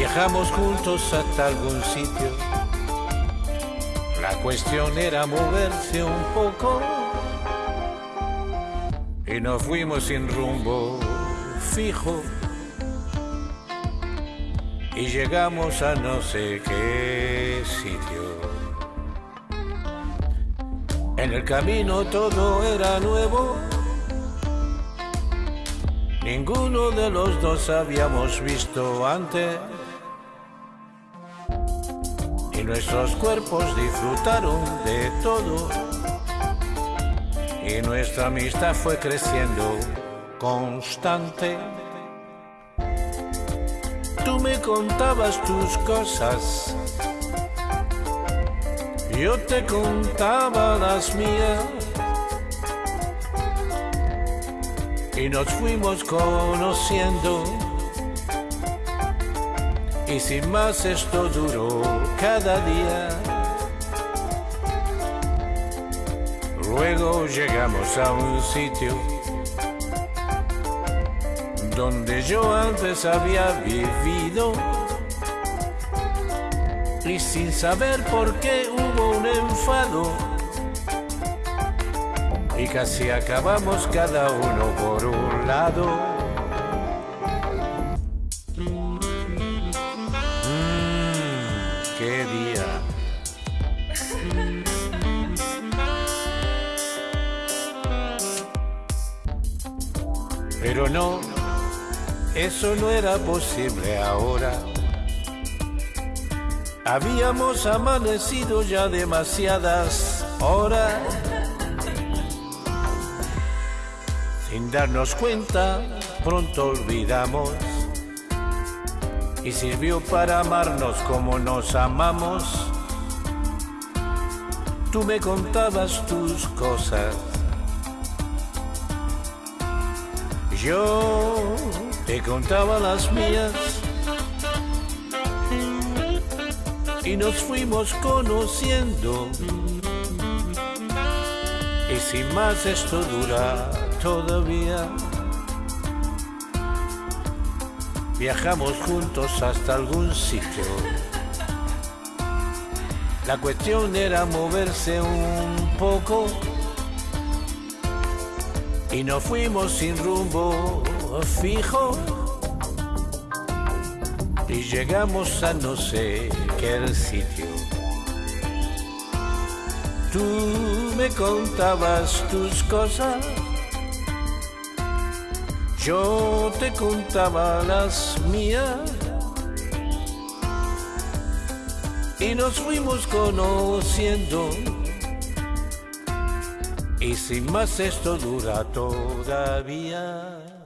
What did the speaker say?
Viajamos juntos hasta algún sitio. La cuestión era moverse un poco. Y nos fuimos sin rumbo fijo. Y llegamos a no sé qué sitio. En el camino todo era nuevo. Ninguno de los dos habíamos visto antes. Y nuestros cuerpos disfrutaron de todo. Y nuestra amistad fue creciendo constante. Tú me contabas tus cosas yo te contaba las mías y nos fuimos conociendo. Y sin más esto duró cada día. Luego llegamos a un sitio donde yo antes había vivido y sin saber por qué hubo un enfado y casi acabamos cada uno por un lado. Pero no, eso no era posible ahora. Habíamos amanecido ya demasiadas horas. Sin darnos cuenta, pronto olvidamos. Y sirvió para amarnos como nos amamos. Tú me contabas tus cosas. Yo te contaba las mías. y nos fuimos conociendo. Y sin más esto dura todavía. Viajamos juntos hasta algún sitio. La cuestión era moverse un poco y nos fuimos sin rumbo fijo y llegamos a no sé qué sitio. Tú me contabas tus cosas, yo te contaba las mías y nos fuimos conociendo. Y sin más esto dura todavía.